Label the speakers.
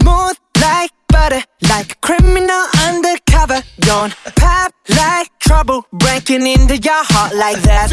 Speaker 1: Smooth like butter, like a criminal undercover. Don't pop like trouble, breaking into your heart like that.